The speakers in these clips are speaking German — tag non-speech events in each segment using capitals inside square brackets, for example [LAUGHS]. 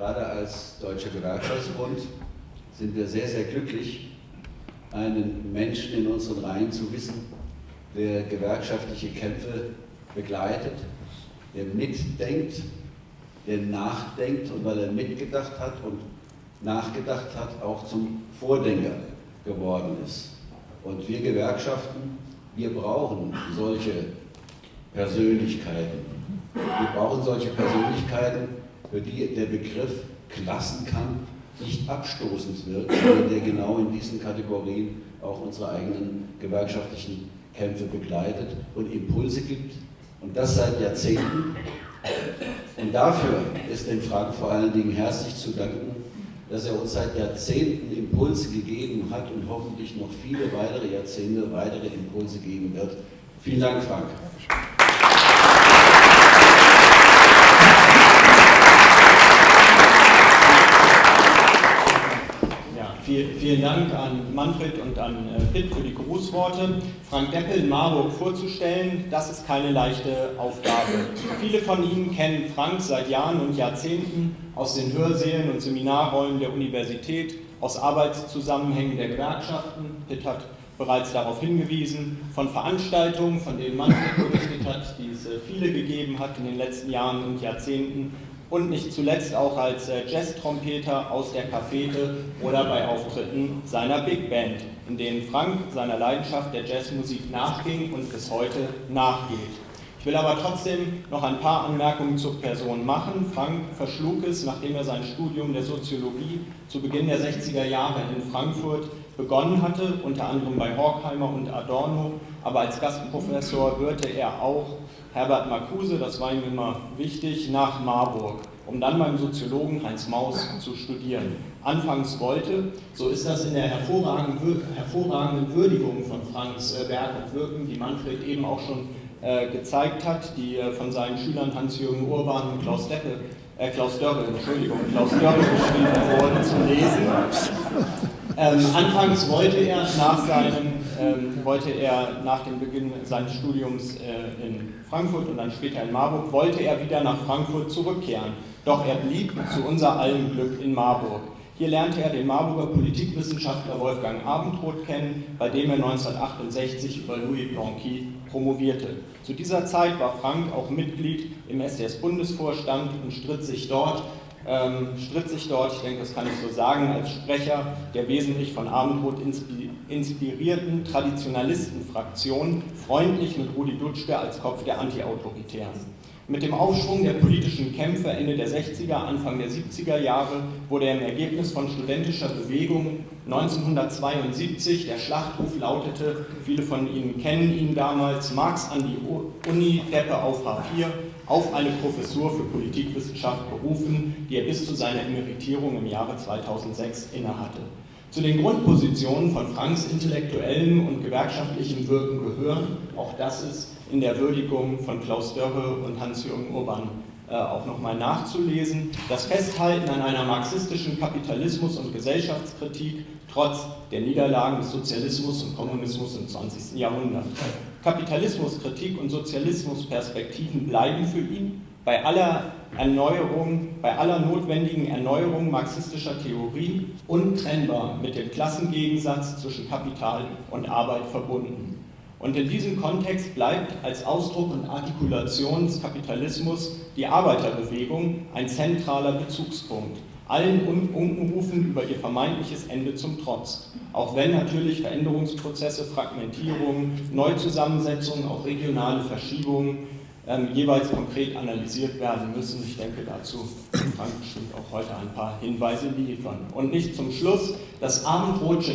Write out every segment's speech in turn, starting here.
Gerade als Deutscher Gewerkschaftsbund sind wir sehr, sehr glücklich, einen Menschen in unseren Reihen zu wissen, der gewerkschaftliche Kämpfe begleitet, der mitdenkt, der nachdenkt und weil er mitgedacht hat und nachgedacht hat, auch zum Vordenker geworden ist. Und wir Gewerkschaften, wir brauchen solche Persönlichkeiten. Wir brauchen solche Persönlichkeiten, für die der Begriff Klassenkampf nicht abstoßend wirkt, sondern der genau in diesen Kategorien auch unsere eigenen gewerkschaftlichen Kämpfe begleitet und Impulse gibt. Und das seit Jahrzehnten. Und dafür ist dem Frank vor allen Dingen herzlich zu danken, dass er uns seit Jahrzehnten Impulse gegeben hat und hoffentlich noch viele weitere Jahrzehnte weitere Impulse geben wird. Vielen Dank, Frank. Vielen Dank an Manfred und an äh, Pitt für die Grußworte. Frank Deppel in Marburg vorzustellen, das ist keine leichte Aufgabe. Viele von Ihnen kennen Frank seit Jahren und Jahrzehnten aus den Hörsälen und Seminarräumen der Universität, aus Arbeitszusammenhängen der Gewerkschaften. Pitt hat bereits darauf hingewiesen, von Veranstaltungen, von denen Manfred berichtet hat, die es äh, viele gegeben hat in den letzten Jahren und Jahrzehnten und nicht zuletzt auch als äh, Jazz-Trompeter aus der Cafete oder bei Auftritten seiner Big Band, in denen Frank seiner Leidenschaft der Jazzmusik nachging und bis heute nachgeht. Ich will aber trotzdem noch ein paar Anmerkungen zur Person machen. Frank verschlug es, nachdem er sein Studium der Soziologie zu Beginn der 60er Jahre in Frankfurt begonnen hatte, unter anderem bei Horkheimer und Adorno, aber als Gastprofessor hörte er auch Herbert Marcuse, das war ihm immer wichtig, nach Marburg, um dann beim Soziologen Heinz Maus zu studieren. Anfangs wollte, so ist das in der hervorragenden, hervorragenden Würdigung von Franks äh, Werk und Wirken, die Manfred eben auch schon äh, gezeigt hat, die äh, von seinen Schülern Hans-Jürgen Urban und Klaus Deppe, äh, Klaus Dörre, Entschuldigung, Klaus Dörre geschrieben wurden, zu lesen. Ähm, anfangs wollte er nach seinem ähm, wollte er nach dem Beginn seines Studiums äh, in Frankfurt und dann später in Marburg, wollte er wieder nach Frankfurt zurückkehren. Doch er blieb zu unser allem Glück in Marburg. Hier lernte er den Marburger Politikwissenschaftler Wolfgang Abendroth kennen, bei dem er 1968 über Louis Blanqui promovierte. Zu dieser Zeit war Frank auch Mitglied im SDS-Bundesvorstand und stritt sich dort ähm, stritt sich dort, ich denke, das kann ich so sagen, als Sprecher der wesentlich von Abendrot inspirierten Traditionalistenfraktion, freundlich mit Rudi Dutschke als Kopf der Antiautoritären. Mit dem Aufschwung der politischen Kämpfe Ende der 60er, Anfang der 70er Jahre wurde er im Ergebnis von studentischer Bewegung 1972, der Schlachtruf lautete, viele von Ihnen kennen ihn damals, Marx an die Uni, Deppe auf H4, auf eine Professur für Politikwissenschaft berufen, die er bis zu seiner Emeritierung im Jahre 2006 innehatte. Zu den Grundpositionen von Franks intellektuellem und gewerkschaftlichem Wirken gehören, auch das ist in der Würdigung von Klaus Dörre und Hans-Jürgen Urban äh, auch nochmal nachzulesen. Das Festhalten an einer marxistischen Kapitalismus- und Gesellschaftskritik trotz der Niederlagen des Sozialismus und Kommunismus im 20. Jahrhundert. Kapitalismuskritik und Sozialismusperspektiven bleiben für ihn bei aller Erneuerung, bei aller notwendigen Erneuerung marxistischer Theorie untrennbar mit dem Klassengegensatz zwischen Kapital und Arbeit verbunden. Und in diesem Kontext bleibt als Ausdruck und Artikulation des Kapitalismus die Arbeiterbewegung ein zentraler Bezugspunkt, allen Unkenrufen über ihr vermeintliches Ende zum Trotz. Auch wenn natürlich Veränderungsprozesse, Fragmentierungen, Neuzusammensetzungen, auch regionale Verschiebungen ähm, jeweils konkret analysiert werden müssen. Ich denke, dazu kann Frank bestimmt auch heute ein paar Hinweise liefern. Und nicht zum Schluss das abendrotsche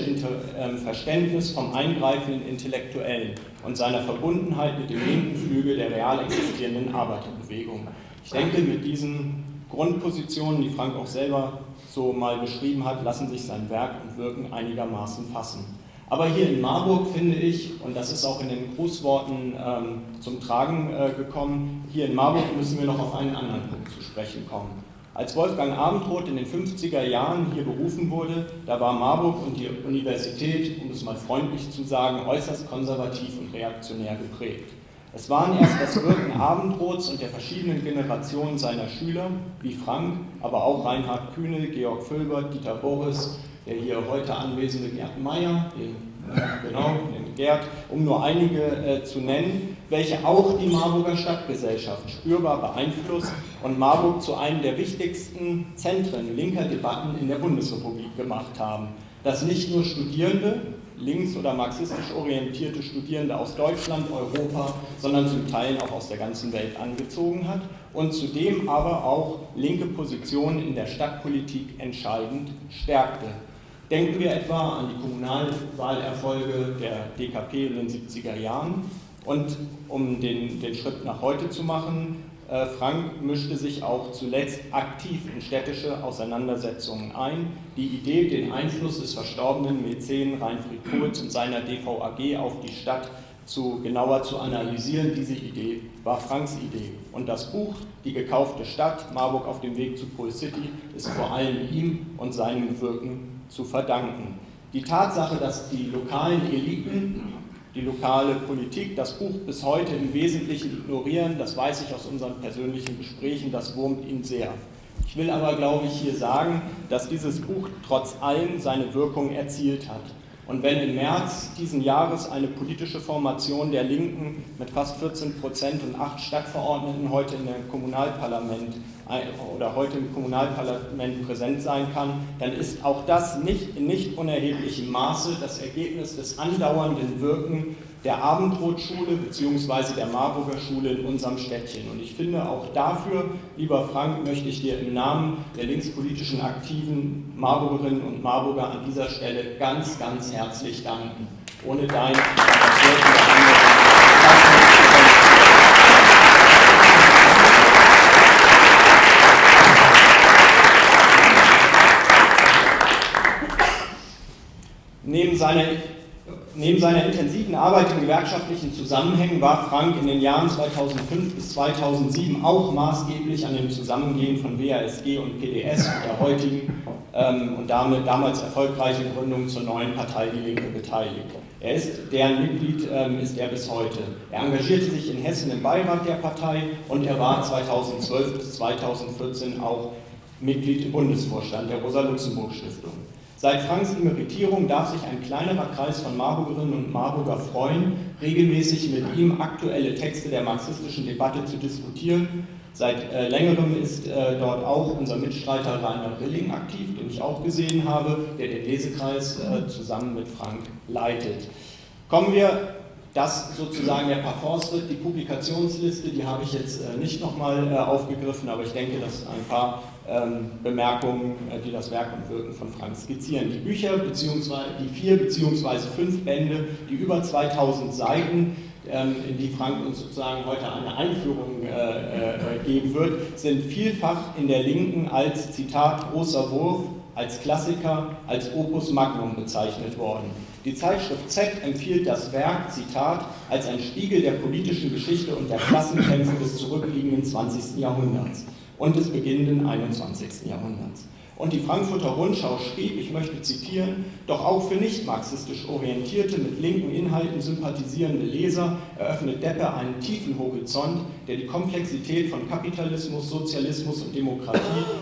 ähm, Verständnis vom eingreifenden Intellektuellen und seiner Verbundenheit mit dem linken Flügel der real existierenden Arbeiterbewegung. Ich denke, mit diesen Grundpositionen, die Frank auch selber so mal beschrieben hat, lassen sich sein Werk und Wirken einigermaßen fassen. Aber hier in Marburg finde ich, und das ist auch in den Grußworten ähm, zum Tragen äh, gekommen, hier in Marburg müssen wir noch auf einen anderen Punkt zu sprechen kommen. Als Wolfgang Abendroth in den 50er Jahren hier berufen wurde, da war Marburg und die Universität, um es mal freundlich zu sagen, äußerst konservativ und reaktionär geprägt. Es waren erst das Wirken Abendroths und der verschiedenen Generationen seiner Schüler, wie Frank, aber auch Reinhard Kühne, Georg Völbert, Dieter Boris, der hier heute anwesende Gerd Meyer, den, genau, den Gerd, um nur einige äh, zu nennen, welche auch die Marburger Stadtgesellschaft spürbar beeinflusst und Marburg zu einem der wichtigsten Zentren linker Debatten in der Bundesrepublik gemacht haben. Dass nicht nur Studierende, links- oder marxistisch orientierte Studierende aus Deutschland, Europa, sondern zum Teil auch aus der ganzen Welt angezogen hat und zudem aber auch linke Positionen in der Stadtpolitik entscheidend stärkte. Denken wir etwa an die Kommunalwahlerfolge der DKP in den 70er Jahren. Und um den, den Schritt nach heute zu machen, äh, Frank mischte sich auch zuletzt aktiv in städtische Auseinandersetzungen ein. Die Idee, den Einfluss des verstorbenen Mäzen Reinfried Kurz und seiner DVAG auf die Stadt zu, genauer zu analysieren, diese Idee war Franks Idee. Und das Buch Die gekaufte Stadt, Marburg auf dem Weg zu Pol City, ist vor allem ihm und seinem Wirken zu verdanken. Die Tatsache, dass die lokalen Eliten die lokale Politik das Buch bis heute im Wesentlichen ignorieren, das weiß ich aus unseren persönlichen Gesprächen, das wurmt ihn sehr. Ich will aber, glaube ich, hier sagen, dass dieses Buch trotz allem seine Wirkung erzielt hat. Und wenn im März diesen Jahres eine politische Formation der Linken mit fast 14 Prozent und acht Stadtverordneten heute in dem Kommunalparlament oder heute im Kommunalparlament präsent sein kann, dann ist auch das nicht in nicht unerheblichem Maße das Ergebnis des andauernden Wirken der Abendrotschule bzw. der Marburger Schule in unserem Städtchen. Und ich finde auch dafür, lieber Frank, möchte ich dir im Namen der linkspolitischen aktiven Marburgerinnen und Marburger an dieser Stelle ganz, ganz herzlich danken. Ohne dein Neben seiner Neben seiner intensiven Arbeit in gewerkschaftlichen Zusammenhängen war Frank in den Jahren 2005 bis 2007 auch maßgeblich an dem Zusammengehen von WASG und PDS und der heutigen ähm, und damit damals erfolgreichen Gründung zur neuen Partei Die Linke beteiligt. Er ist, deren Mitglied ähm, ist er bis heute. Er engagierte sich in Hessen im Beirat der Partei und er war 2012 bis 2014 auch Mitglied im Bundesvorstand der Rosa-Luxemburg-Stiftung. Seit Franks Emeritierung darf sich ein kleinerer Kreis von Marburgerinnen und Marburger freuen, regelmäßig mit ihm aktuelle Texte der marxistischen Debatte zu diskutieren. Seit äh, längerem ist äh, dort auch unser Mitstreiter Rainer Rilling aktiv, den ich auch gesehen habe, der den Lesekreis äh, zusammen mit Frank leitet. Kommen wir das sozusagen der Parforce-Schritt, die Publikationsliste, die habe ich jetzt äh, nicht nochmal äh, aufgegriffen, aber ich denke, dass ein paar Bemerkungen, äh, die das Werk und Wirken von Frank skizzieren. Die Bücher, beziehungsweise die vier bzw. fünf Bände, die über 2000 Seiten, ähm, in die Frank uns sozusagen heute eine Einführung geben wird, sind vielfach in der Linken als Zitat großer Wurf, als Klassiker, als Opus Magnum bezeichnet worden. Die Zeitschrift Z empfiehlt das Werk, Zitat, als ein Spiegel der politischen Geschichte und der Klassenkämpfe des zurückliegenden 20. Jahrhunderts und des beginnenden 21. Jahrhunderts. Und die Frankfurter Rundschau schrieb, ich möchte zitieren, doch auch für nicht marxistisch orientierte, mit linken Inhalten sympathisierende Leser eröffnet Deppe einen tiefen Horizont, der die Komplexität von Kapitalismus, Sozialismus und Demokratie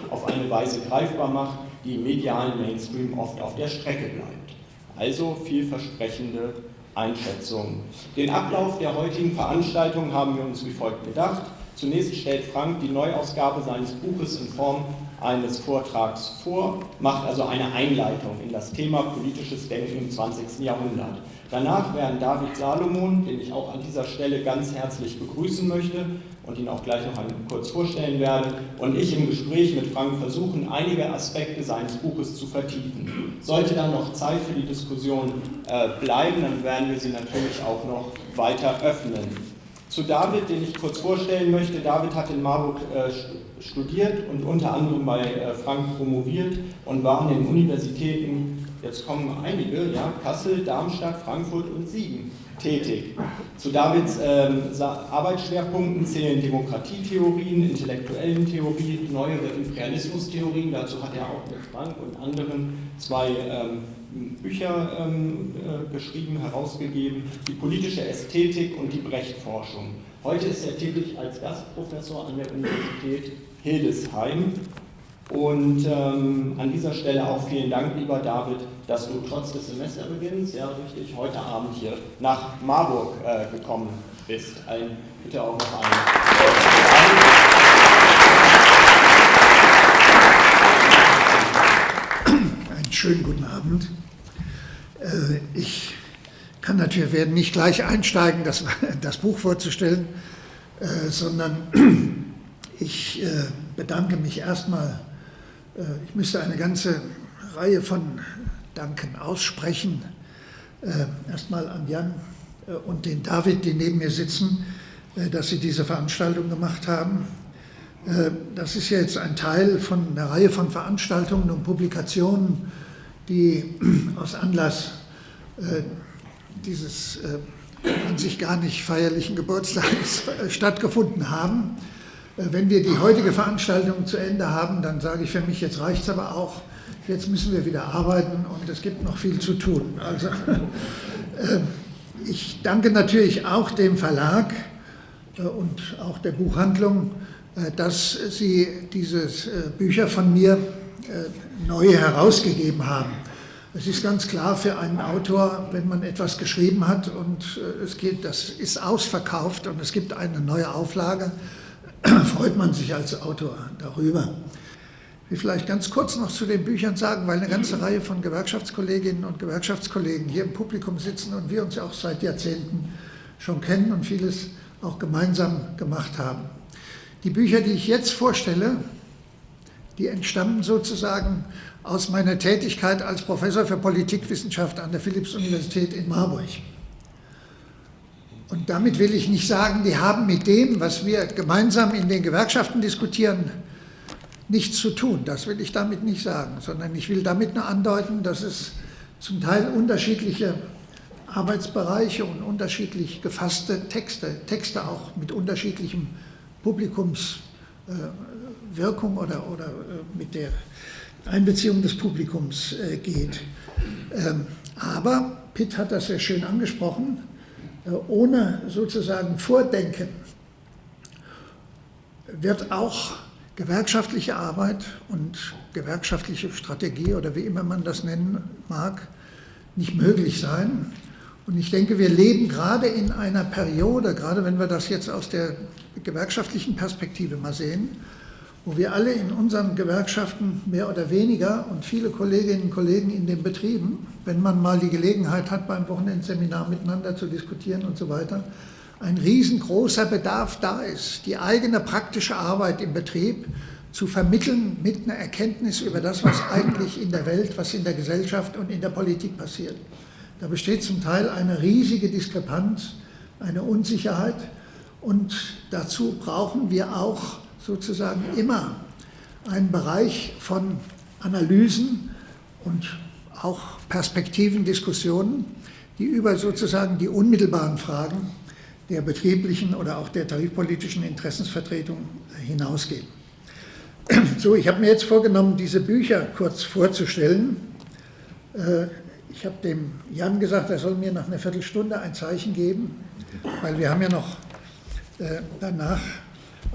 auf eine Weise greifbar macht, die im medialen Mainstream oft auf der Strecke bleibt. Also vielversprechende Einschätzung. Den Ablauf der heutigen Veranstaltung haben wir uns wie folgt gedacht. Zunächst stellt Frank die Neuausgabe seines Buches in Form eines Vortrags vor, macht also eine Einleitung in das Thema politisches Denken im 20. Jahrhundert. Danach werden David Salomon, den ich auch an dieser Stelle ganz herzlich begrüßen möchte, und ihn auch gleich noch kurz vorstellen werde, und ich im Gespräch mit Frank versuchen, einige Aspekte seines Buches zu vertiefen. Sollte dann noch Zeit für die Diskussion äh, bleiben, dann werden wir sie natürlich auch noch weiter öffnen. Zu David, den ich kurz vorstellen möchte. David hat in Marburg äh, studiert und unter anderem bei äh, Frank promoviert und war an den Universitäten jetzt kommen einige, ja, Kassel, Darmstadt, Frankfurt und Siegen tätig. Zu Davids ähm, Arbeitsschwerpunkten zählen Demokratietheorien, intellektuellen Theorien, neuere Imperialismustheorien. Dazu hat er auch mit Frank und anderen zwei ähm, Bücher ähm, äh, geschrieben, herausgegeben, die politische Ästhetik und die Brecht-Forschung. Heute ist er tätig als Gastprofessor an der Universität Hildesheim. Und ähm, an dieser Stelle auch vielen Dank, lieber David, dass du trotz des Semesterbeginns, ja richtig, heute Abend hier nach Marburg äh, gekommen bist. Ein, bitte auch noch einen. Einen schönen guten Abend. Äh, ich kann natürlich werden nicht gleich einsteigen, das, das Buch vorzustellen, äh, sondern ich äh, bedanke mich erstmal. Ich müsste eine ganze Reihe von Danken aussprechen. Erstmal an Jan und den David, die neben mir sitzen, dass sie diese Veranstaltung gemacht haben. Das ist jetzt ein Teil von einer Reihe von Veranstaltungen und Publikationen, die [CLEARS THROAT] aus Anlass dieses äh, an sich gar nicht feierlichen Geburtstags äh, stattgefunden haben. Äh, wenn wir die heutige Veranstaltung zu Ende haben, dann sage ich für mich, jetzt reicht es aber auch, jetzt müssen wir wieder arbeiten und es gibt noch viel zu tun. Also [LAUGHS] äh, ich danke natürlich auch dem Verlag äh, und auch der Buchhandlung, äh, dass sie diese Bücher von mir neu herausgegeben haben. Es ist ganz klar für einen Autor, wenn man etwas geschrieben hat und äh, es geht, das ist ausverkauft und es gibt eine neue Auflage, [CLEARS THROAT] freut man sich als Autor darüber. Ich will vielleicht ganz kurz noch zu den Büchern sagen, weil eine ganze Reihe von Gewerkschaftskolleginnen und Gewerkschaftskollegen hier im Publikum sitzen und wir uns ja auch seit Jahrzehnten schon kennen und vieles auch gemeinsam gemacht haben. Die Bücher, die ich jetzt vorstelle, die entstammen sozusagen aus meiner Tätigkeit als Professor für Politikwissenschaft an der Philipps-Universität in Marburg. Und damit will ich nicht sagen, die haben mit dem, was wir gemeinsam in den Gewerkschaften diskutieren, nichts zu tun. Das will ich damit nicht sagen, sondern ich will damit nur andeuten, dass es zum Teil unterschiedliche Arbeitsbereiche und unterschiedlich gefasste Texte, Texte auch mit unterschiedlichem Publikumswirkung oder, oder äh, mit der Einbeziehung des Publikums äh, geht. Ähm, aber, Pitt hat das sehr schön angesprochen, äh, ohne sozusagen Vordenken wird auch gewerkschaftliche Arbeit und gewerkschaftliche Strategie oder wie immer man das nennen mag, nicht möglich sein. Und ich denke, wir leben gerade in einer Periode, gerade wenn wir das jetzt aus der gewerkschaftlichen Perspektive mal sehen, wo wir alle in unseren Gewerkschaften mehr oder weniger und viele Kolleginnen und Kollegen in den Betrieben, wenn man mal die Gelegenheit hat, beim Wochenendseminar miteinander zu diskutieren und so weiter, ein riesengroßer Bedarf da ist, die eigene praktische Arbeit im Betrieb zu vermitteln mit einer Erkenntnis über das, was eigentlich in der Welt, was in der Gesellschaft und in der Politik passiert. Da besteht zum Teil eine riesige Diskrepanz, eine Unsicherheit und dazu brauchen wir auch sozusagen immer einen Bereich von Analysen und auch Perspektivendiskussionen, die über sozusagen die unmittelbaren Fragen der betrieblichen oder auch der tarifpolitischen Interessensvertretung hinausgehen. [CLEARS THROAT] So, ich habe mir jetzt vorgenommen, diese Bücher kurz vorzustellen. Äh, ich habe dem Jan gesagt, er soll mir nach einer Viertelstunde ein Zeichen geben, weil wir haben ja noch äh, danach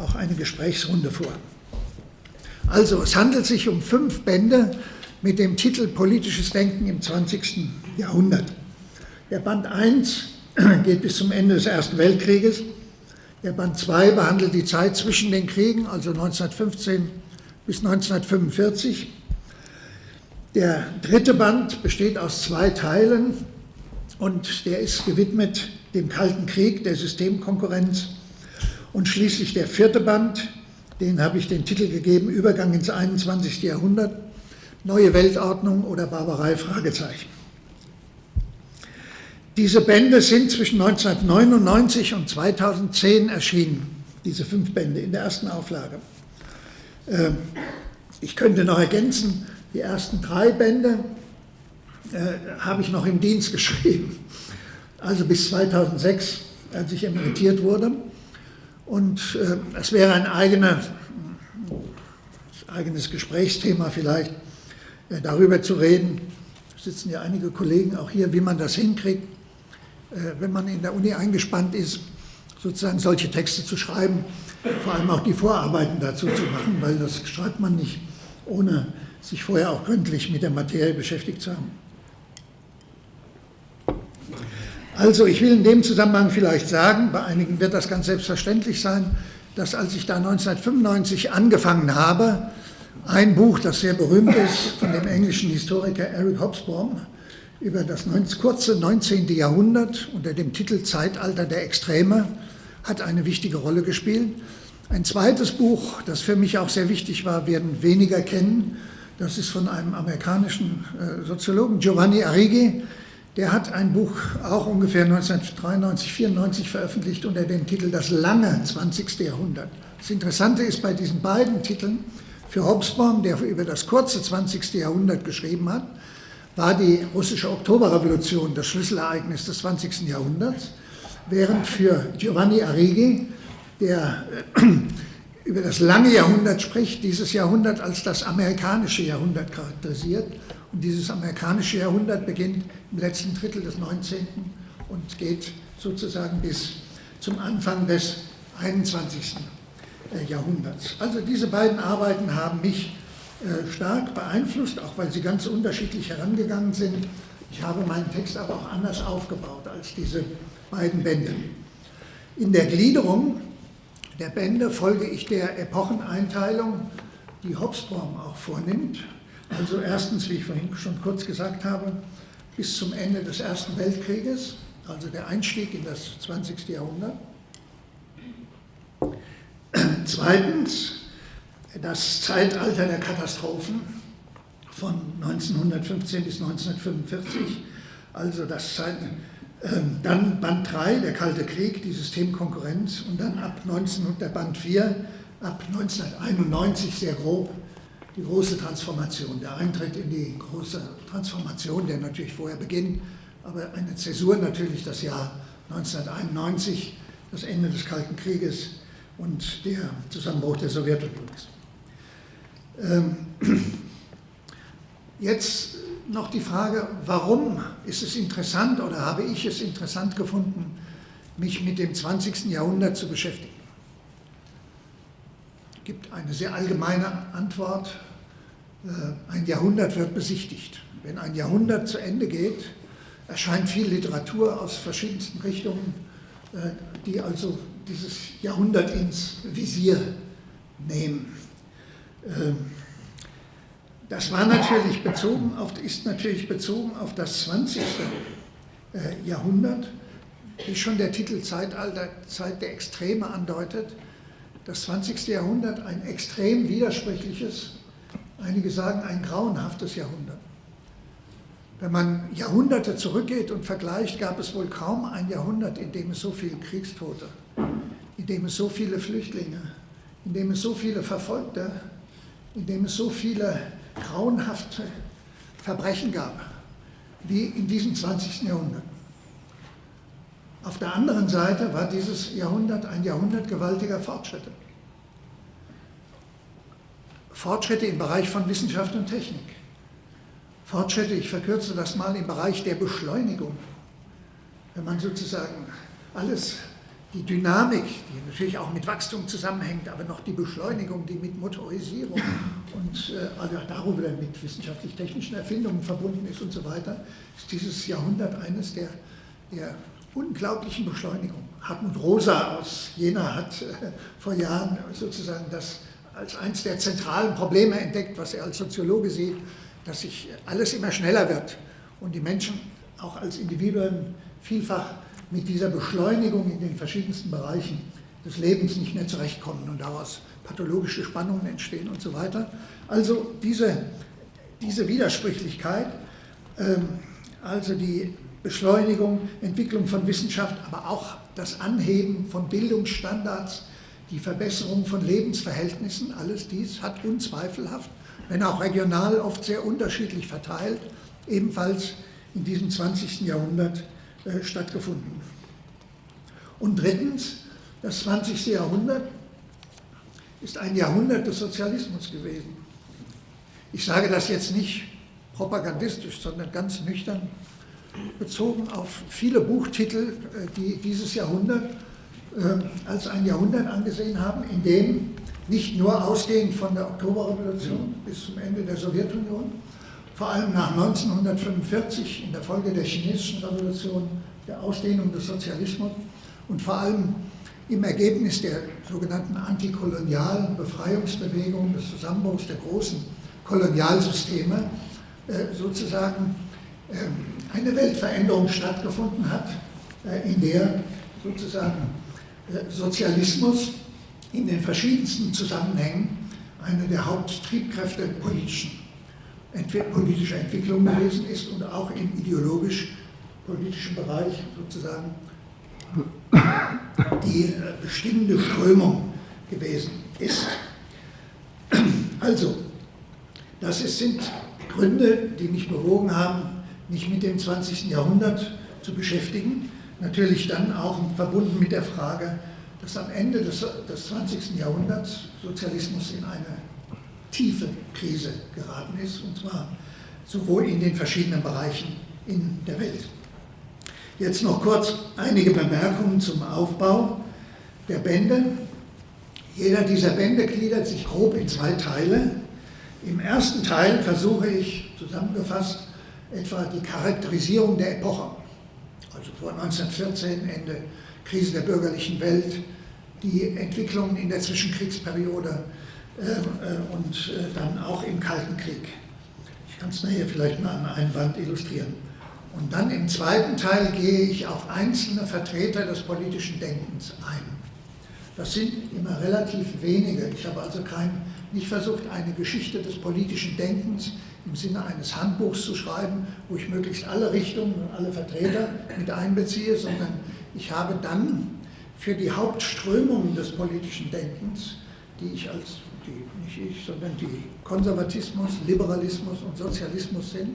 auch eine Gesprächsrunde vor. Also, es handelt sich um fünf Bände mit dem Titel Politisches Denken im 20. Jahrhundert. Der Band 1 [CLEARS THROAT] geht bis zum Ende des Ersten Weltkrieges. Der Band 2 behandelt die Zeit zwischen den Kriegen, also 1915 bis 1945. Der dritte Band besteht aus zwei Teilen und der ist gewidmet dem Kalten Krieg, der Systemkonkurrenz und schließlich der vierte Band, den habe ich den Titel gegeben, Übergang ins 21. Jahrhundert, Neue Weltordnung oder Barbarei, Fragezeichen. Diese Bände sind zwischen 1999 und 2010 erschienen, diese fünf Bände in der ersten Auflage. Ähm, ich könnte noch ergänzen, die ersten drei Bände äh, habe ich noch im Dienst [LAUGHS] geschrieben. Also bis 2006, als ich emeritiert wurde. Und äh, es wäre ein eigener, eigenes Gesprächsthema vielleicht, äh, darüber zu reden. Sitzen ja einige Kollegen auch hier, wie man das hinkriegt, äh, wenn man in der Uni eingespannt ist, sozusagen solche Texte zu schreiben, vor allem auch die Vorarbeiten dazu zu machen, weil das schreibt man nicht, ohne sich vorher auch gründlich mit der Materie beschäftigt zu haben. Also ich will in dem Zusammenhang vielleicht sagen, bei einigen wird das ganz selbstverständlich sein, dass als ich da 1995 angefangen habe, ein Buch, das sehr berühmt ist, von dem englischen Historiker Eric Hobsbawm, über das kurze 19. Jahrhundert unter dem Titel Zeitalter der Extreme, hat eine wichtige Rolle gespielt. Ein zweites Buch, das für mich auch sehr wichtig war, werden weniger kennen. Das ist von einem amerikanischen äh, Soziologen, Giovanni Arrighi, der hat ein Buch auch ungefähr 1993, 94 veröffentlicht unter dem Titel Das lange 20. Jahrhundert. Das Interessante ist bei diesen beiden Titeln, für Hobsbawm, der über das kurze 20. Jahrhundert geschrieben hat, war die russische Oktoberrevolution das Schlüsselereignis des 20. Jahrhunderts, während für Giovanni Arrighi, der äh, über das lange Jahrhundert spricht, dieses Jahrhundert als das amerikanische Jahrhundert charakterisiert und dieses amerikanische Jahrhundert beginnt im letzten Drittel des 19. und geht sozusagen bis zum Anfang des 21. Äh, Jahrhunderts. Also diese beiden Arbeiten haben mich äh, stark beeinflusst, auch weil sie ganz unterschiedlich herangegangen sind. Ich habe meinen Text aber auch anders aufgebaut als diese beiden Bände. In der Gliederung der Bände folge ich der Epocheneinteilung, die Hobsbawm auch vornimmt. Also erstens, wie ich vorhin schon kurz gesagt habe, bis zum Ende des Ersten Weltkrieges, also der Einstieg in das 20. Jahrhundert. Zweitens, das Zeitalter der Katastrophen von 1915 bis 1945, also das Zeit, äh, dann Band 3, der Kalte Krieg, die Systemkonkurrenz und dann ab 19, der Band 4, ab 1991 sehr grob die große Transformation, der Eintritt in die große Transformation, der natürlich vorher beginnt, aber eine Zäsur natürlich das Jahr 1991, das Ende des Kalten Krieges und der Zusammenbruch der Sowjetunion. Ähm, [CLEARS THROAT] jetzt noch die Frage, warum ist es interessant oder habe ich es interessant gefunden, mich mit dem 20. Jahrhundert zu beschäftigen? Es gibt eine sehr allgemeine Antwort, ein Jahrhundert wird besichtigt. Wenn ein Jahrhundert zu Ende geht, erscheint viel Literatur aus verschiedensten Richtungen, äh, die also dieses Jahrhundert ins Visier nehmen. Ähm, das war natürlich bezogen auf, ist natürlich bezogen auf das 20. Äh, Jahrhundert, wie schon der Titel Zeitalter, Zeit der Extreme andeutet. Das 20. Jahrhundert ein extrem widersprüchliches, einige sagen ein grauenhaftes Jahrhundert. Wenn man Jahrhunderte zurückgeht und vergleicht, gab es wohl kaum ein Jahrhundert, in dem es so viele Kriegstote, in dem es so viele Flüchtlinge, in dem es so viele Verfolgte, in dem es so viele grauenhafte Verbrechen gab, wie in diesem 20. Jahrhundert. Auf der anderen Seite war dieses Jahrhundert ein Jahrhundert gewaltiger Fortschritte. Fortschritte im Bereich von Wissenschaft und Technik. Fortschritte, ich verkürze das mal, im Bereich der Beschleunigung. Wenn man sozusagen alles, die Dynamik, die natürlich auch mit Wachstum zusammenhängt, aber noch die Beschleunigung, die mit Motorisierung und äh, also darüber mit wissenschaftlich-technischen Erfindungen verbunden ist und so weiter, ist dieses Jahrhundert eines der, der unglaublichen Beschleunigung. Hartmut Rosa aus Jena hat äh, vor Jahren sozusagen das als eines der zentralen Probleme entdeckt, was er als Soziologe sieht, dass sich alles immer schneller wird und die Menschen auch als Individuen vielfach mit dieser Beschleunigung in den verschiedensten Bereichen des Lebens nicht mehr zurechtkommen und daraus pathologische Spannungen entstehen und so weiter. Also diese, diese Widersprüchlichkeit, ähm, also die Beschleunigung, Entwicklung von Wissenschaft, aber auch das Anheben von Bildungsstandards, die Verbesserung von Lebensverhältnissen, alles dies hat unzweifelhaft wenn auch regional oft sehr unterschiedlich verteilt, ebenfalls in diesem 20. Jahrhundert äh, stattgefunden. Und drittens, das 20. Jahrhundert ist ein Jahrhundert des Sozialismus gewesen. Ich sage das jetzt nicht propagandistisch, sondern ganz nüchtern bezogen auf viele Buchtitel, äh, die dieses Jahrhundert als ein Jahrhundert angesehen haben, in dem nicht nur ausgehend von der Oktoberrevolution bis zum Ende der Sowjetunion, vor allem nach 1945 in der Folge der chinesischen Revolution, der Ausdehnung des Sozialismus und vor allem im Ergebnis der sogenannten antikolonialen Befreiungsbewegung, des Zusammenbruchs der großen Kolonialsysteme, äh, sozusagen ähm, eine Weltveränderung stattgefunden hat, äh, in der sozusagen Sozialismus in den verschiedensten Zusammenhängen eine der Haupttriebkräfte politischen, politischer Entwicklung gewesen ist und auch im ideologisch-politischen Bereich sozusagen die äh, bestimmende Strömung gewesen ist. Also, das sind Gründe, die mich bewogen haben, mich mit dem 20. Jahrhundert zu beschäftigen. Natürlich dann auch verbunden mit der Frage, dass am Ende des, des 20. Jahrhunderts Sozialismus in eine tiefe Krise geraten ist, und zwar sowohl in den verschiedenen Bereichen in der Welt. Jetzt noch kurz einige Bemerkungen zum Aufbau der Bände. Jeder dieser Bände gliedert sich grob in zwei Teile. Im ersten Teil versuche ich zusammengefasst etwa die Charakterisierung der Epoche, also vor 1914, Ende Krise der bürgerlichen Welt, die Entwicklungen in der Zwischenkriegsperiode äh, äh, und äh, dann auch im Kalten Krieg. Ich kann es nachher vielleicht mal an einem Band illustrieren. Und dann im zweiten Teil gehe ich auf einzelne Vertreter des politischen Denkens ein. Das sind immer relativ wenige. Ich habe also kein, nicht versucht, eine Geschichte des politischen Denkens im Sinne eines Handbuchs zu schreiben, wo ich möglichst alle Richtungen und alle Vertreter mit einbeziehe, sondern ich habe dann für die Hauptströmungen des politischen Denkens, die ich als, die, nicht ich, sondern die Konservatismus, Liberalismus und Sozialismus sind,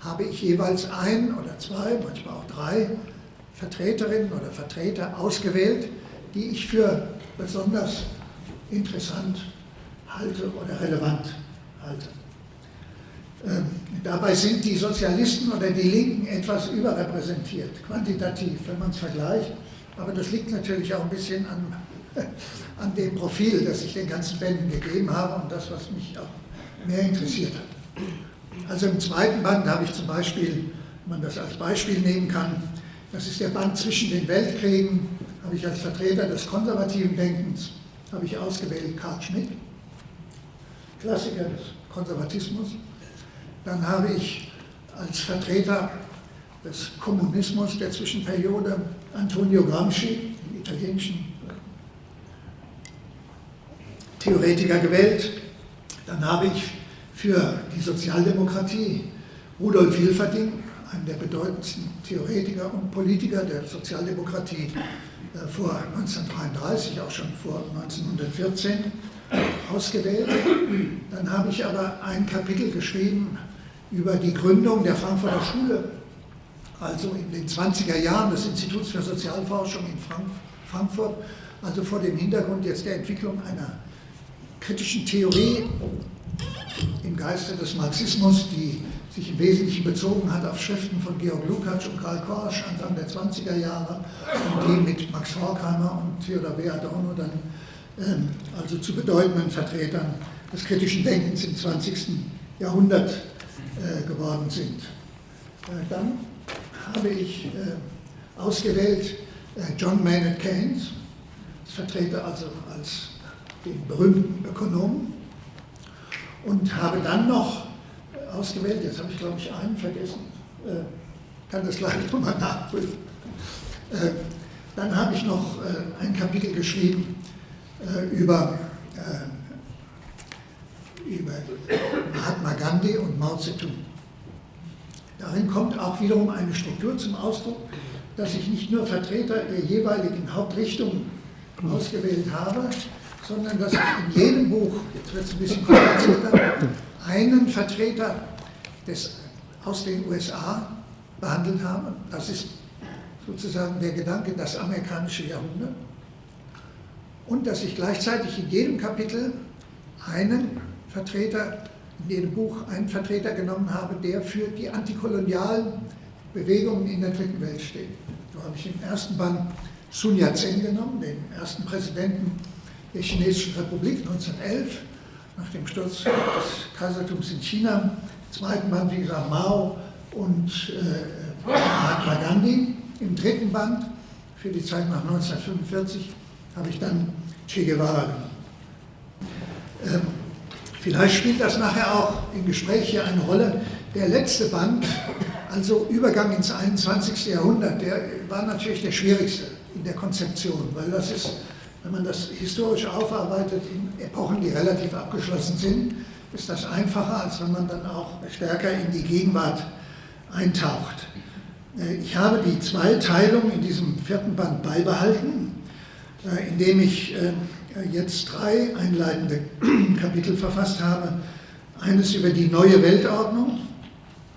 habe ich jeweils ein oder zwei, manchmal auch drei Vertreterinnen oder Vertreter ausgewählt, die ich für besonders interessant halte oder relevant halte. Ähm, dabei sind die Sozialisten oder die Linken etwas überrepräsentiert, quantitativ, wenn man es vergleicht. Aber das liegt natürlich auch ein bisschen an, [LAUGHS] an dem Profil, das ich den ganzen Bänden gegeben habe und das, was mich auch mehr interessiert hat. Also im zweiten Band habe ich zum Beispiel, wenn man das als Beispiel nehmen kann, das ist der Band zwischen den Weltkriegen, habe ich als Vertreter des konservativen Denkens, habe ich ausgewählt Karl Schmidt, Klassiker des Konservatismus. Dann habe ich als Vertreter des Kommunismus der Zwischenperiode Antonio Gramsci, den italienischen Theoretiker gewählt. Dann habe ich für die Sozialdemokratie Rudolf Hilferding, einen der bedeutendsten Theoretiker und Politiker der Sozialdemokratie äh, vor 1933, auch schon vor 1914, ausgewählt. Dann habe ich aber ein Kapitel geschrieben über die Gründung der Frankfurter Schule, also in den 20er Jahren des Instituts für Sozialforschung in Frankfurt, also vor dem Hintergrund jetzt der Entwicklung einer kritischen Theorie im Geiste des Marxismus, die sich im Wesentlichen bezogen hat auf Schriften von Georg Lukács und Karl Korsch Anfang der 20er Jahre und die mit Max Horkheimer und Theodor W. Adorno dann ähm, also zu bedeutenden Vertretern des kritischen Denkens im 20. Jahrhundert geworden sind. Äh, dann habe ich äh, ausgewählt äh, John Maynard Keynes, als Vertreter also als den berühmten Ökonomen und habe dann noch ausgewählt, jetzt habe ich glaube ich einen vergessen, äh, kann das gleich [LAUGHS] nochmal nachprüfen. Äh, dann habe ich noch äh, ein Kapitel geschrieben über, über Mahatma Gandhi und Mao Zedong. Darin kommt auch wiederum eine Struktur zum Ausdruck, dass ich nicht nur Vertreter der jeweiligen Hauptrichtung ausgewählt habe, sondern dass ich in jedem Buch, jetzt wird es ein bisschen komplizierter, einen Vertreter des aus den USA behandelt habe. Das ist sozusagen der Gedanke, das amerikanische Jahrhundert. Und dass ich gleichzeitig in jedem Kapitel einen Vertreter, in jedem Buch einen Vertreter genommen habe, der für die antikolonialen Bewegungen in der dritten Welt steht. So habe ich im ersten Band Sun Yat-sen genommen, den ersten Präsidenten der Chinesischen Republik 1911, nach dem Sturz des Kaisertums in China. Im zweiten Band, wie gesagt, Mao und äh, Mahatma Gandhi. Im dritten Band, für die Zeit nach 1945, habe ich dann Che Guevara genommen. Ähm, vielleicht spielt das nachher auch im Gespräch hier eine Rolle. Der letzte Band, also Übergang ins 21. Jahrhundert, der war natürlich der schwierigste in der Konzeption, weil das ist, wenn man das historisch aufarbeitet, in Epochen, die relativ abgeschlossen sind, ist das einfacher, als wenn man dann auch stärker in die Gegenwart eintaucht. Äh, ich habe die Zweiteilung in diesem vierten Band beibehalten, äh, indem ich äh, jetzt drei einleitende [CLEARS THROAT] Kapitel verfasst habe. Eines über die neue Weltordnung,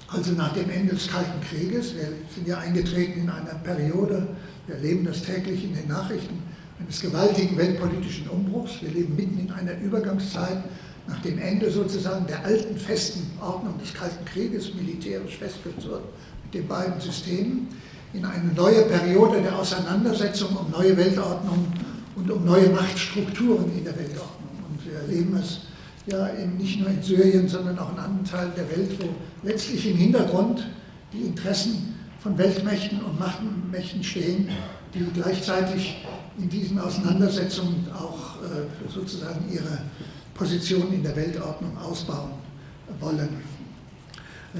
also nach dem Ende des Kalten Krieges. Wir sind ja eingetreten in einer Periode, wir erleben das täglich in den Nachrichten, eines gewaltigen weltpolitischen Umbruchs. Wir leben mitten in einer Übergangszeit nach dem Ende sozusagen der alten festen Ordnung des Kalten Krieges, militärisch festgezurrt mit den beiden Systemen, in eine neue Periode der Auseinandersetzung um neue Weltordnung und um neue Machtstrukturen in der Weltordnung. Und wir erleben es ja eben nicht nur in Syrien, sondern auch in anderen Teilen der Welt, wo letztlich im Hintergrund die Interessen von Weltmächten und Machtmächten stehen, die gleichzeitig in diesen Auseinandersetzungen auch äh, sozusagen ihre Position in der Weltordnung ausbauen wollen.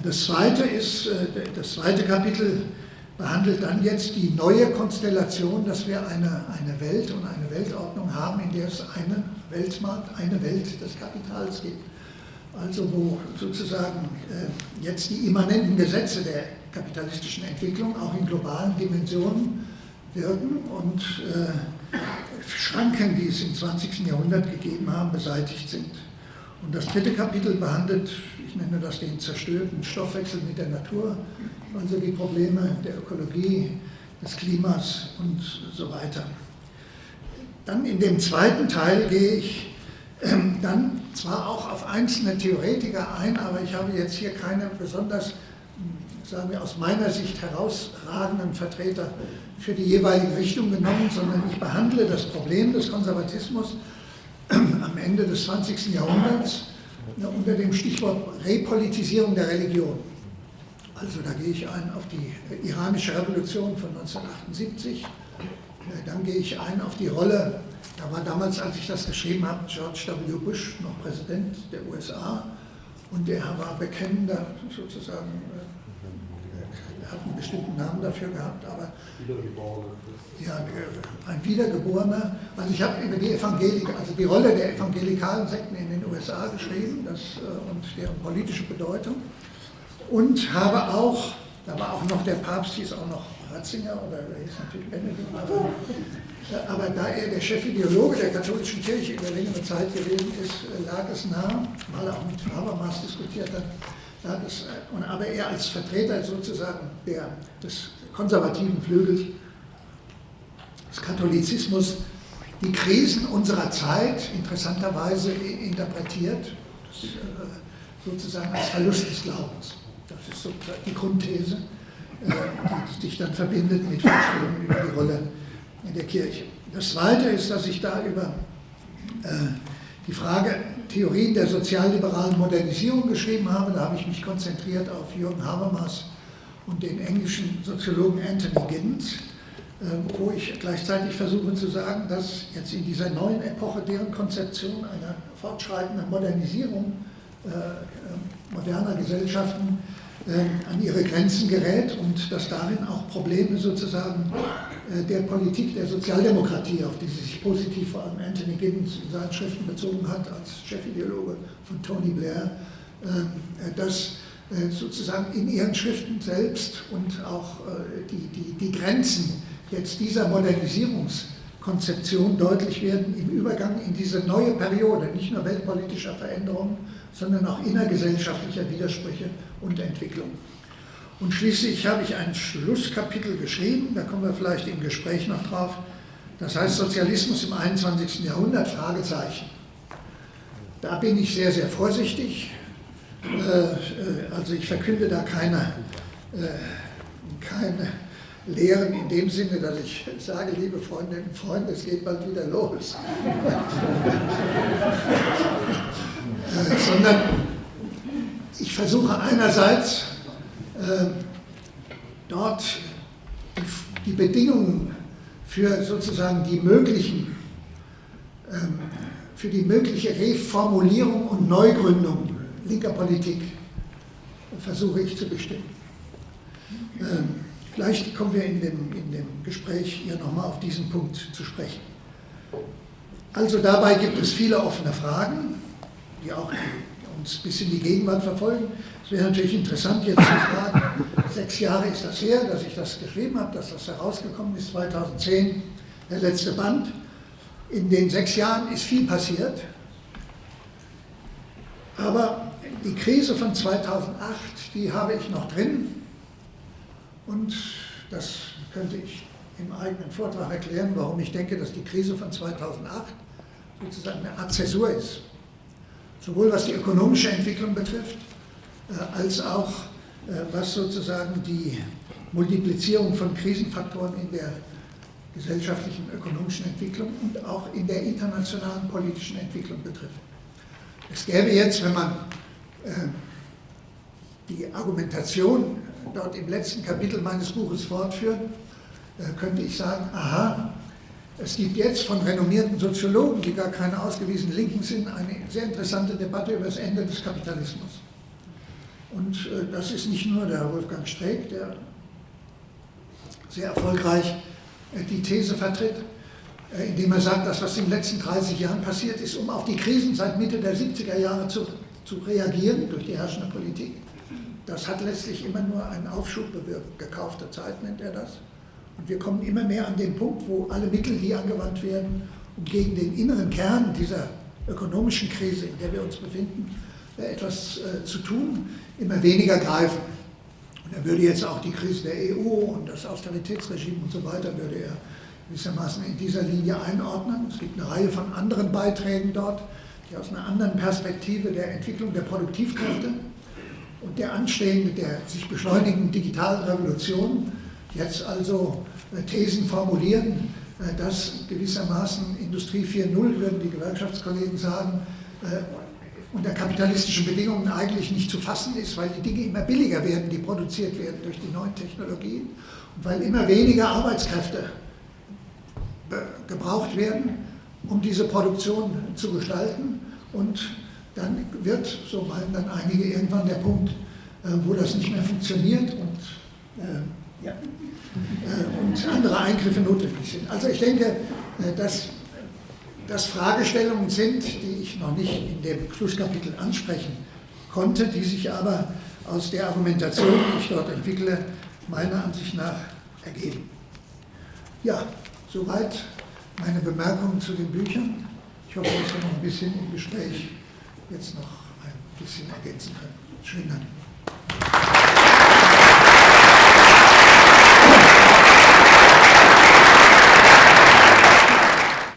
Das zweite ist, äh, das zweite Kapitel behandelt dann jetzt die neue Konstellation, dass wir eine, eine Welt und eine Weltordnung haben, in der es einen Weltmarkt, eine Welt des Kapitals gibt. Also wo sozusagen äh, jetzt die immanenten Gesetze der kapitalistischen Entwicklung auch in globalen Dimensionen wirken und äh, Schranken, die es im 20. Jahrhundert gegeben haben, beseitigt sind. Und das dritte Kapitel behandelt, ich nenne das den zerstörten Stoffwechsel mit der Natur, also die Probleme der Ökologie, des Klimas und so weiter. Dann in dem zweiten Teil gehe ich ähm, dann zwar auch auf einzelne Theoretiker ein, aber ich habe jetzt hier keine besonders, sagen wir aus meiner Sicht herausragenden Vertreter für die jeweilige Richtung genommen, sondern ich behandle das Problem des Konservatismus am Ende des 20. Jahrhunderts unter dem Stichwort Repolitisierung der Religion. Also da gehe ich ein auf die iranische Revolution von 1978, äh, dann gehe ich ein auf die Rolle, da war damals, als ich das geschrieben habe, George W. Bush noch Präsident der USA und er war bekennender sozusagen, äh, er hat einen bestimmten Namen dafür gehabt, aber ja, äh, ein Wiedergeborener. Also ich habe über die Evangelik, also die Rolle der evangelikalen Sekten in den USA geschrieben das, und deren politische Bedeutung und habe auch, da war auch noch der Papst, hieß auch noch Ratzinger oder der hieß natürlich Benedikt, aber, aber da er der Chefideologe der katholischen Kirche über längere Zeit gewesen ist, lag es nahe, weil er auch mit Habermas diskutiert hat, lag es, aber er als Vertreter sozusagen der, des konservativen Flügels des Katholizismus die Krisen unserer Zeit interessanterweise interpretiert, äh, sozusagen als Verlust des Glaubens. Das ist so die Grundthese, äh, die sich dann verbindet mit Vorstellungen über die Rolle in der Kirche. Das Zweite ist, dass ich da über äh, die Frage Theorien der sozialliberalen Modernisierung geschrieben habe. Da habe ich mich konzentriert auf Jürgen Habermas und den englischen Soziologen Anthony Giddens, äh, wo ich gleichzeitig versuche zu sagen, dass jetzt in dieser neuen Epoche deren Konzeption einer fortschreitenden Modernisierung moderner Gesellschaften an ihre Grenzen gerät und dass darin auch Probleme sozusagen äh, der Politik der Sozialdemokratie, auf die sich positiv vor allem Anthony Giddens in seinen Schriften bezogen hat, als Chefideologe von Tony Blair, äh, dass sozusagen in ihren Schriften selbst und auch die, die, die Grenzen jetzt dieser Modernisierungs- Konzeption deutlich werden im Übergang in diese neue Periode, nicht nur weltpolitischer Veränderungen, sondern auch innergesellschaftlicher Widersprüche und Entwicklung. Und schließlich habe ich ein Schlusskapitel geschrieben, da kommen wir vielleicht im Gespräch noch drauf, das heißt Sozialismus im 21. Jahrhundert, Fragezeichen. Da bin ich sehr, sehr vorsichtig. Äh, äh, also ich verkünde da keine, äh, keine Lehren in dem Sinne, dass ich sage, liebe Freundinnen und Freunde, es geht bald wieder los. Sondern ich versuche einerseits dort die Bedingungen für sozusagen die möglichen, ähm, für die mögliche Reformulierung und Neugründung linker Politik versuche ich zu bestimmen. Ähm, vielleicht kommen wir in dem, in dem Gespräch hier nochmal auf diesen Punkt zu sprechen. Also dabei gibt es viele offene Fragen, die auch uns bis in die Gegenwart verfolgen. Es wäre natürlich interessant jetzt zu fragen, sechs Jahre ist das her, dass ich das geschrieben habe, dass das herausgekommen ist, 2010, der letzte Band. In den sechs Jahren ist viel passiert, aber die Krise von 2008, die habe ich noch drin und das könnte ich im eigenen Vortrag erklären, warum ich denke, dass die Krise von 2008 sozusagen eine Art Zäsur ist. Sowohl was die ökonomische Entwicklung betrifft, äh, als auch äh, was sozusagen die Multiplizierung von Krisenfaktoren in der gesellschaftlichen, ökonomischen Entwicklung und auch in der internationalen politischen Entwicklung betrifft. Es gäbe jetzt, wenn man äh, die Argumentation dort im letzten Kapitel meines Buches fortführt, könnte ich sagen, aha, es gibt jetzt von renommierten Soziologen, die gar keine ausgewiesenen Linken sind, eine sehr interessante Debatte über das Ende des Kapitalismus. Und äh, das ist nicht nur der Wolfgang Streeck, der sehr erfolgreich äh, die These vertritt, äh, indem er sagt, dass was in den letzten 30 Jahren passiert ist, um auf die Krisen seit Mitte der 70er Jahre zu, zu reagieren durch die herrschende Politik, das hat letztlich immer nur einen Aufschub bewirkt. Gekaufte Zeit nennt er das. Und wir kommen immer mehr an den Punkt, wo alle Mittel, die angewandt werden, um gegen den inneren Kern dieser ökonomischen Krise, in der wir uns befinden, etwas zu tun, immer weniger greifen. Und er würde jetzt auch die Krise der EU und das Austeritätsregime und so weiter, würde er gewissermaßen in dieser Linie einordnen. Es gibt eine Reihe von anderen Beiträgen dort, die aus einer anderen Perspektive der Entwicklung der Produktivkräfte der anstehenden, der sich beschleunigenden digitalen Revolution jetzt also äh, Thesen formulieren, äh, dass gewissermaßen Industrie 4.0, würden die Gewerkschaftskollegen sagen, äh, unter kapitalistischen Bedingungen eigentlich nicht zu fassen ist, weil die Dinge immer billiger werden, die produziert werden durch die neuen Technologien und weil immer weniger Arbeitskräfte gebraucht werden, um diese Produktion zu gestalten. Und dann wird, so meinen dann einige, irgendwann der Punkt, äh, wo das nicht mehr funktioniert und, äh, ja, äh, und andere Eingriffe notwendig sind. Also ich denke, äh, dass das Fragestellungen sind, die ich noch nicht in dem Schlusskapitel ansprechen konnte, die sich aber aus der Argumentation, die ich dort entwickle, meiner Ansicht nach ergeben. Ja, soweit meine Bemerkungen zu den Büchern. Ich hoffe, dass wir noch ein bisschen im Gespräch jetzt noch ein bisschen ergänzen können. Schönen Dank.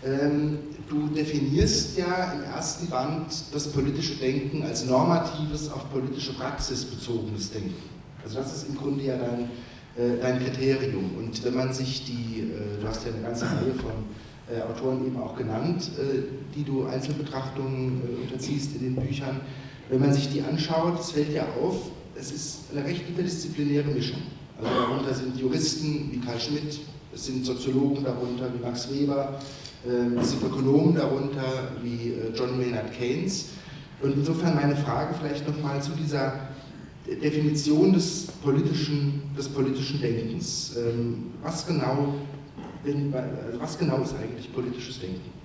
Ähm, du definierst ja im ersten Band das politische Denken als normatives, auf politische Praxis bezogenes Denken. Also das ist im Grunde ja dein, äh, dein Kriterium. Und wenn man sich die, äh, du hast ja eine ganze Reihe von Autoren eben auch genannt, äh, die du Einzelbetrachtungen äh, unterziehst in den Büchern, wenn man sich die anschaut, es fällt ja auf, es ist eine recht interdisziplinäre Mischung. Also darunter sind Juristen wie Karl Schmidt, es sind Soziologen darunter wie Max Weber, ähm, es sind Ökonomen darunter wie äh, John Maynard Keynes. Und insofern meine Frage vielleicht nochmal zu dieser Definition des politischen, des politischen Denkens. Ähm, was genau, also was genau ist eigentlich politisches Denken?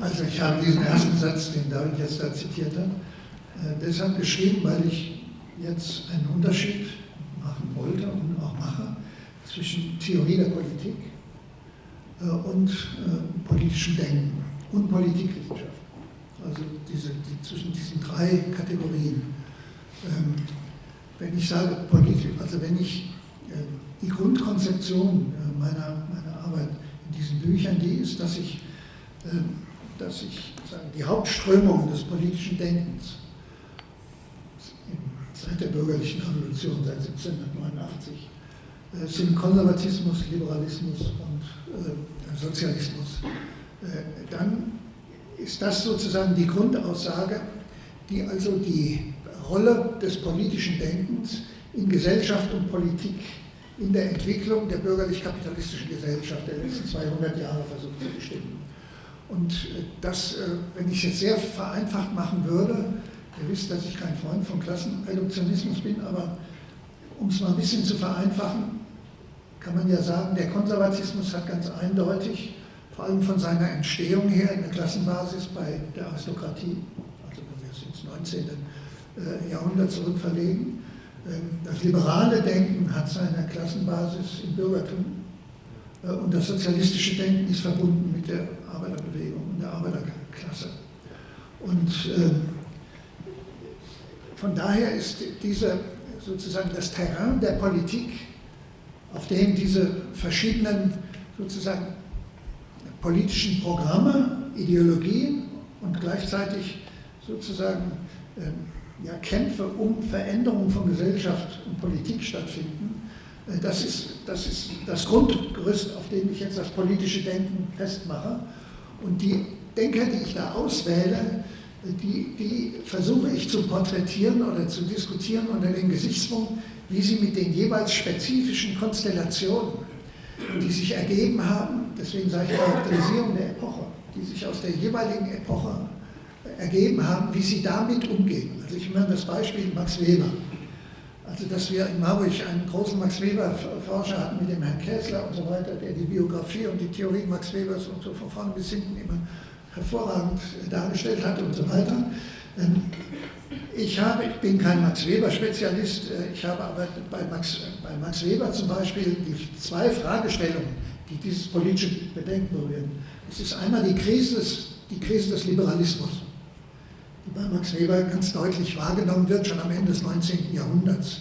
Also ich habe diesen ersten Satz, den David jetzt da zitiert hat, äh, deshalb geschrieben, weil ich jetzt einen Unterschied machen wollte und auch mache zwischen Theorie der Politik äh, und äh, politischem Denken und Politikwissenschaft. Also diese, die, zwischen diesen drei Kategorien. Ähm, wenn ich sage Politik, also wenn ich äh, die Grundkonzeption äh, meiner, meiner Arbeit in diesen Büchern, die ist, dass ich, äh, dass ich sagen, die Hauptströmung des politischen Denkens seit der bürgerlichen Revolution, seit 1789, äh, sind Konservatismus, Liberalismus und äh, Sozialismus. Äh, dann ist das sozusagen die Grundaussage, die also die Rolle des politischen Denkens in Gesellschaft und Politik in der Entwicklung der bürgerlich-kapitalistischen Gesellschaft der letzten 200 Jahre versucht zu bestimmen. Und das, wenn ich es jetzt sehr vereinfacht machen würde, Ihr wisst, dass ich kein Freund von Klassenreduktionismus bin, aber um es mal ein bisschen zu vereinfachen, kann man ja sagen, der Konservatismus hat ganz eindeutig, vor allem von seiner Entstehung her in der Klassenbasis bei der Aristokratie, also wenn wir es ins 19. Äh, Jahrhundert zurückverlegen, ähm, das liberale Denken hat seine Klassenbasis im Bürgertum äh, und das sozialistische Denken ist verbunden mit der Arbeiterbewegung und der Arbeiterklasse. Und ähm, von daher ist diese, sozusagen das Terrain der Politik, auf dem diese verschiedenen sozusagen politischen Programme, Ideologien und gleichzeitig sozusagen äh, ja, Kämpfe um Veränderung von Gesellschaft und Politik stattfinden, äh, das, ist, das ist das Grundgerüst, auf dem ich jetzt das politische Denken festmache. Und die Denker, die ich da auswähle, die, die versuche ich zu porträtieren oder zu diskutieren unter dem Gesichtspunkt, wie sie mit den jeweils spezifischen Konstellationen, die sich ergeben haben, deswegen sage ich Charakterisierung der Epoche, die sich aus der jeweiligen Epoche ergeben haben, wie sie damit umgehen. Also ich meine das Beispiel Max Weber. Also dass wir in Marburg einen großen Max Weber-Forscher hatten mit dem Herrn Kessler und so weiter, der die Biografie und die Theorie Max Webers und so von vorne bis hinten immer hervorragend dargestellt hat und so weiter. Ich, habe, ich bin kein Max Weber-Spezialist, äh, ich habe aber bei Max, bei Max Weber zum Beispiel die zwei Fragestellungen, die dieses politische Bedenken berühren. Es ist einmal die Krise des, die Krise des Liberalismus, die bei Max Weber ganz deutlich wahrgenommen wird, schon am Ende des 19. Jahrhunderts,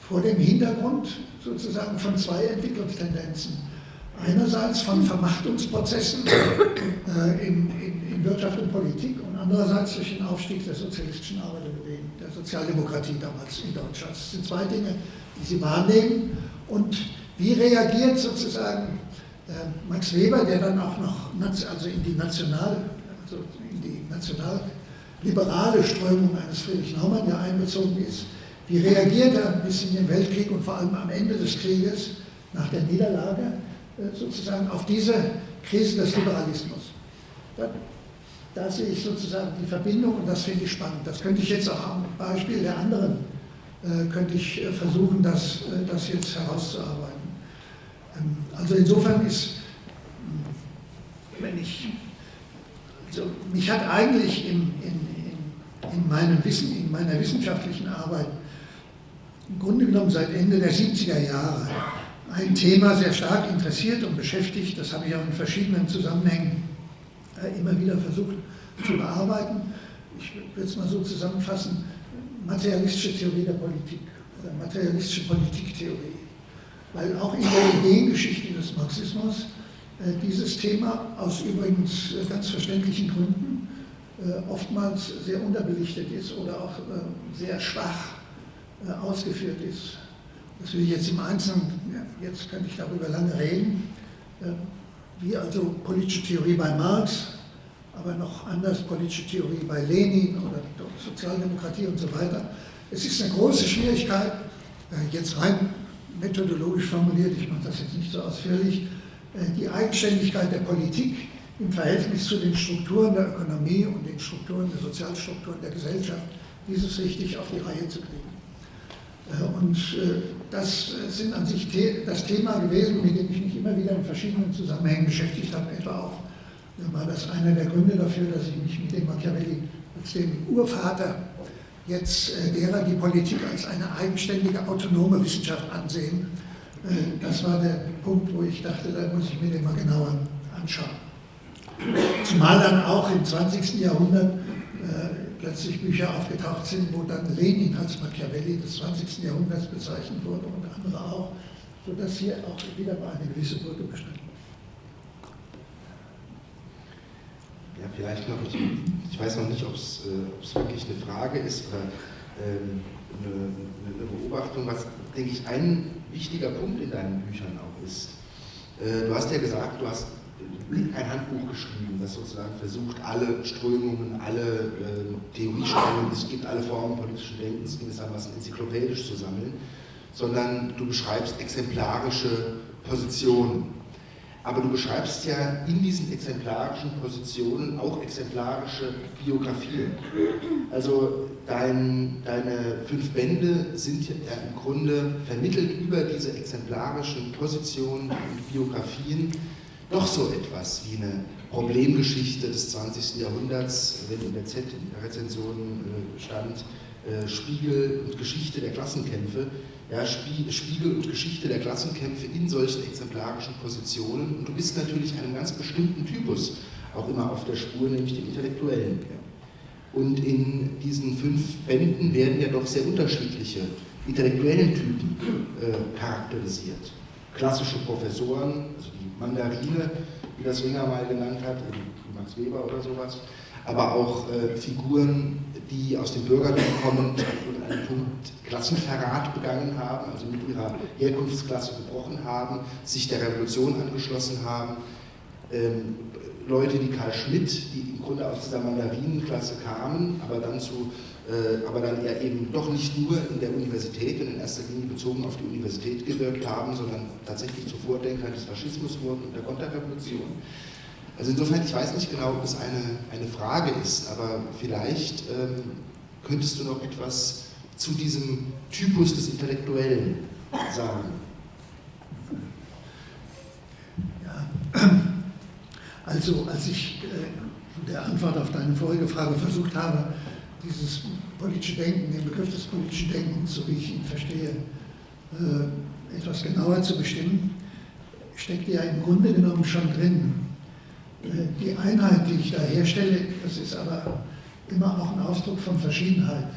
vor dem Hintergrund sozusagen von zwei Entwicklungstendenzen einerseits von Vermachtungsprozessen äh, in, in, in, Wirtschaft und Politik und andererseits durch den Aufstieg der sozialistischen Arbeiterbewegung, der Sozialdemokratie damals in Deutschland. Das sind zwei Dinge, die Sie wahrnehmen. Und wie reagiert sozusagen äh, Max Weber, der dann auch noch also in die national, also in die nationalliberale Strömung eines Friedrich Naumann ja einbezogen ist, wie reagiert er bis in den Weltkrieg und vor allem am Ende des Krieges nach der Niederlage sozusagen auf diese Krise des Liberalismus. Da, da, sehe ich sozusagen die Verbindung und das finde ich spannend. Das könnte ich jetzt auch am Beispiel der anderen, äh, könnte ich äh, versuchen, das, äh, das jetzt herauszuarbeiten. Ähm, also insofern ist, wenn ich, also mich hat eigentlich in, in, in, meinem Wissen, in meiner wissenschaftlichen Arbeit im Grunde genommen seit Ende der 70er Jahre ein Thema sehr stark interessiert und beschäftigt. Das habe ich auch in verschiedenen Zusammenhängen äh, immer wieder versucht zu bearbeiten. Ich würde es mal so zusammenfassen, materialistische Theorie der Politik oder materialistische Politiktheorie. Weil auch in der Ideengeschichte des Marxismus äh, dieses Thema aus übrigens äh, ganz verständlichen Gründen oftmals sehr unterbelichtet ist oder auch sehr schwach ausgeführt ist. Das will ich jetzt im Einzelnen, jetzt könnte ich darüber lange reden, äh, wie also politische Theorie bei Marx, aber noch anders politische Theorie bei Lenin oder Sozialdemokratie und so weiter. Es ist eine große Schwierigkeit, äh, jetzt rein methodologisch formuliert, ich mache das jetzt nicht so ausführlich, äh, die Eigenständigkeit der Politik im Verhältnis zu den Strukturen der Ökonomie und den Strukturen der Sozialstrukturen der Gesellschaft, dieses richtig auf die Reihe zu kriegen. Und das sind an sich das Thema gewesen, mit dem ich mich immer wieder in verschiedenen Zusammenhängen beschäftigt habe. Etwa auch war das einer der Gründe dafür, dass ich mich mit dem Machiavelli als dem Urvater jetzt äh, derer die Politik als eine eigenständige, autonome Wissenschaft ansehen. Äh, das war der Punkt, wo ich dachte, da muss ich mir den mal genauer anschauen. Zumal dann auch im 20. Jahrhundert äh, plötzlich Bücher aufgetaucht sind, wo dann Lenin als Machiavelli des 20. Jahrhunderts bezeichnet wurde und andere auch, sodass hier auch wieder mal eine gewisse Brücke bestand. Ja, vielleicht noch, ich, ich weiß noch nicht, ob es äh, wirklich eine Frage ist oder ähm, eine, eine, Beobachtung, was, denke ich, ein wichtiger Punkt in deinen Büchern auch ist. Äh, du hast ja gesagt, du hast ein Handbuch geschrieben, das sozusagen versucht, alle Strömungen, alle äh, Theorieströmungen, es gibt alle Formen politischen Denkens gewissermaßen enzyklopädisch zu sammeln, sondern du beschreibst exemplarische Positionen. Aber du beschreibst ja in diesen exemplarischen Positionen auch exemplarische Biografien. Also dein, deine fünf Bände sind ja im Grunde vermittelt über diese exemplarischen Positionen und Biografien doch so etwas wie eine Problemgeschichte des 20. Jahrhunderts, wenn in der Z-Rezension äh, stand, äh, Spiegel und Geschichte der Klassenkämpfe, ja, Spiegel und Geschichte der Klassenkämpfe in solchen exemplarischen Positionen. Und du bist natürlich einem ganz bestimmten Typus auch immer auf der Spur, nämlich dem Intellektuellen. Und in diesen fünf Bänden werden ja doch sehr unterschiedliche intellektuellen Typen äh, charakterisiert. Klassische Professoren, also Mandarine, wie das Ringer mal genannt hat, Max Weber oder sowas, aber auch äh, Figuren, die aus dem Bürgertum kommen und an einem Punkt Klassenverrat begangen haben, also mit ihrer Herkunftsklasse gebrochen haben, sich der Revolution angeschlossen haben. Ähm, Leute wie Karl Schmidt, die im Grunde aus dieser Mandarinenklasse kamen, aber dann, zu, aber dann eher eben doch nicht nur in der Universität und in erster Linie bezogen auf die Universität gewirkt haben, sondern tatsächlich zu Vordenkern des Faschismus wurden und der Konterrevolution. Also insofern, ich weiß nicht genau, ob es eine, eine Frage ist, aber vielleicht ähm, könntest du noch etwas zu diesem Typus des Intellektuellen sagen. Ja, also als ich äh, der Antwort auf deine vorige Frage versucht habe, dieses politische Denken, den Begriff des politischen Denkens, so wie ich ihn verstehe, äh, etwas genauer zu bestimmen, steckt ja im Grunde genommen schon drin. Die Einheit, die ich da herstelle, das ist aber immer auch ein Ausdruck von Verschiedenheit.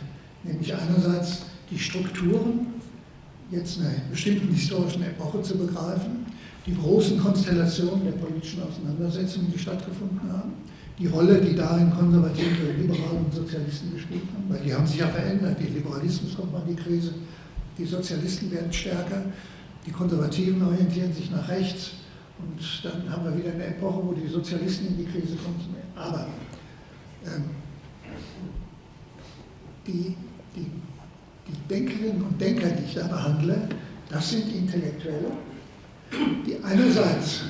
Nämlich einerseits die Strukturen, jetzt einer bestimmten historischen Epoche zu begreifen, die großen Konstellationen der politischen Auseinandersetzungen, die stattgefunden haben, die Rolle, die darin Konservative, Liberale und Sozialisten gespielt haben, weil die haben sich ja verändert. Die Liberalismus kommt mal in die Krise, die Sozialisten werden stärker, die Konservativen orientieren sich nach rechts, und dann haben wir wieder eine Epoche, wo die Sozialisten in die Krise kommen. Aber ähm, die, die, die Denkerinnen und Denker, die ich da behandle, das sind Intellektuelle, die einerseits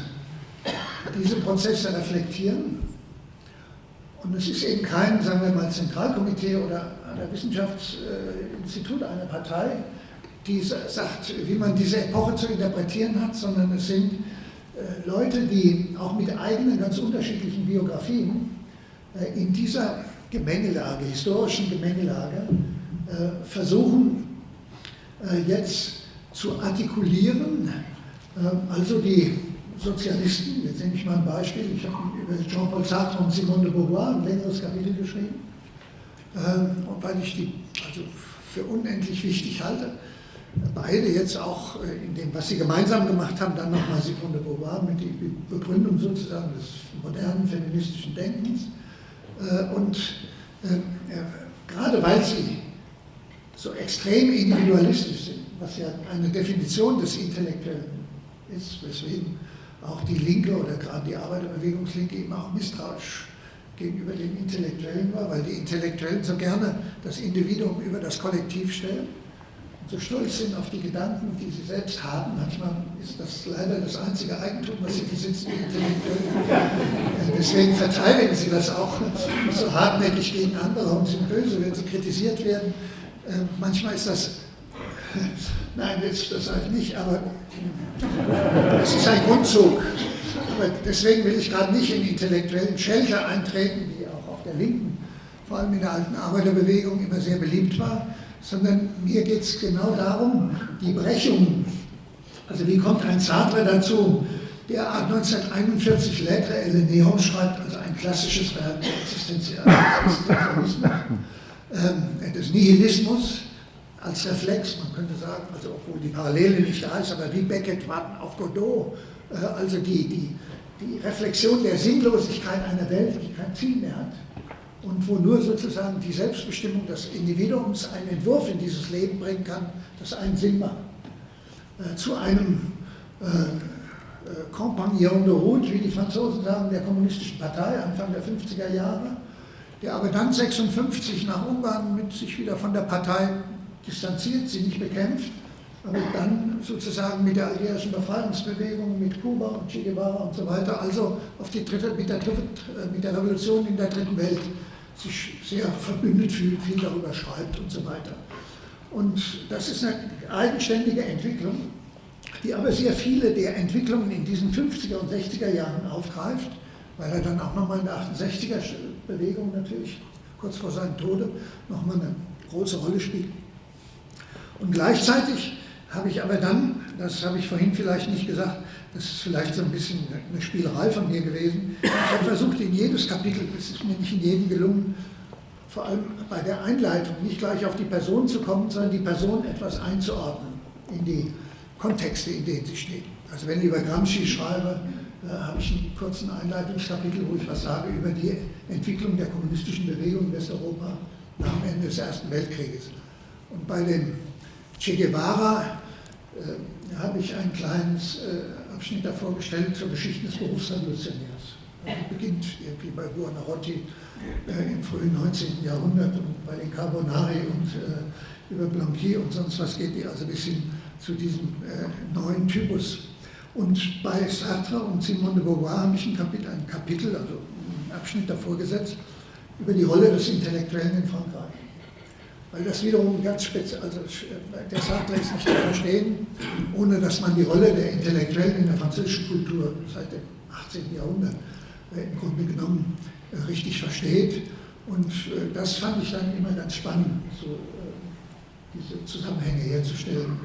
diese Prozesse reflektieren und es ist eben kein, sagen wir mal, Zentralkomitee oder ein Wissenschaftsinstitut einer Partei, die sagt, wie man diese Epoche zu interpretieren hat, sondern es sind äh, Leute, die auch mit eigenen ganz unterschiedlichen Biografien äh, in dieser Gemengelage, historischen Gemengelage, äh, versuchen jetzt zu artikulieren. Also die Sozialisten, jetzt nehme ich mal ein Beispiel, ich habe über Jean-Paul Sartre und Simone de Beauvoir ein längeres Kapitel geschrieben, weil ich die also für unendlich wichtig halte beide jetzt auch äh, in dem, was sie gemeinsam gemacht haben, dann nochmal Simone de Beauvoir mit der Begründung sozusagen des modernen feministischen Denkens. Äh, und äh, gerade weil sie so extrem individualistisch sind, was ja eine Definition des Intellektuellen ist, weswegen auch die Linke oder gerade die Arbeiterbewegungslinke immer auch misstrauisch gegenüber den Intellektuellen war, weil die Intellektuellen so gerne das Individuum über das Kollektiv stellen so stolz sind auf die Gedanken, die sie selbst haben. Manchmal ist das leider das einzige Eigentum, was sie besitzen, die Intellektuellen. Deswegen verteidigen sie das auch so hartnäckig gegen andere und sind böse, wenn sie kritisiert werden. Ähm, manchmal ist das, [LAUGHS] nein, das, das sage ich nicht, aber es ist ein Grundzug. Aber deswegen will ich gerade nicht in intellektuellen Shelter eintreten, die auch auf der Linken vor allem in der alten Arbeiterbewegung immer sehr beliebt war, sondern mir geht es genau darum, die Brechung. Also wie kommt ein Sartre dazu, der 1941 Lettre et le Néant schreibt, also ein klassisches Werk Existenzialismus, äh, des Nihilismus als Reflex, man könnte sagen, also obwohl die Parallele nicht da ist, aber wie Beckett warten auf Godot, äh, also die, die, die Reflexion der Sinnlosigkeit einer Welt, die kein Ziel mehr hat und wo nur sozusagen die Selbstbestimmung des Individuums einen Entwurf in dieses Leben bringen kann, das einen Sinn macht. Äh, zu einem äh, Compagnon de route, wie die Franzosen sagen, der kommunistischen Partei Anfang der 50er Jahre, der aber dann 56 nach Ungarn mit sich wieder von der Partei distanziert, sie nicht bekämpft, aber dann sozusagen mit der algerischen Befreiungsbewegung, mit Kuba und Che Guevara und so weiter, also auf die dritte, mit, der, mit der Revolution in der dritten Welt sich sehr verbündet fühlt, viel darüber schreibt und so weiter. Und das ist eine eigenständige Entwicklung, die aber sehr viele der Entwicklungen in diesen 50er und 60er Jahren aufgreift, weil er dann auch nochmal in der 68er Bewegung natürlich, kurz vor seinem Tode, nochmal eine große Rolle spielt. Und gleichzeitig habe ich aber dann, das habe ich vorhin vielleicht nicht gesagt, das ist vielleicht so ein bisschen eine Spielerei von mir gewesen, ich habe versucht in jedes Kapitel, das ist mir nicht in jedem gelungen, vor allem bei der Einleitung nicht gleich auf die Person zu kommen, sondern die Person etwas einzuordnen in die Kontexte, in denen sie steht. Also wenn ich über Gramsci schreibe, äh, habe ich einen kurzen Einleitungskapitel, wo ich was sage über die Entwicklung der kommunistischen Bewegung in Westeuropa nach dem Ende des Ersten Weltkrieges. Und bei dem Che Guevara äh, habe ich einen kleinen äh, Abschnitt davor gestellt zur Geschichte des Berufsrevolutionärs. Also beginnt irgendwie bei Buonarroti äh, im frühen 19. Jahrhundert und bei den Carbonari und äh, über Blanqui und sonst was geht die also bis hin zu diesem äh, neuen Typus. Und bei Sartre und Simone de Beauvoir habe ich ein Kapitel, ein Kapitel, also einen Abschnitt davor gesetzt, über die Rolle des Intellektuellen in Frankreich. Weil das wiederum ganz speziell, also äh, der Sartre ist nicht zu verstehen, ohne dass man die Rolle der Intellektuellen in der französischen Kultur seit dem 18. Jahrhundert äh, im Grunde genommen richtig versteht. Und das fand ich dann immer ganz spannend, so diese Zusammenhänge herzustellen.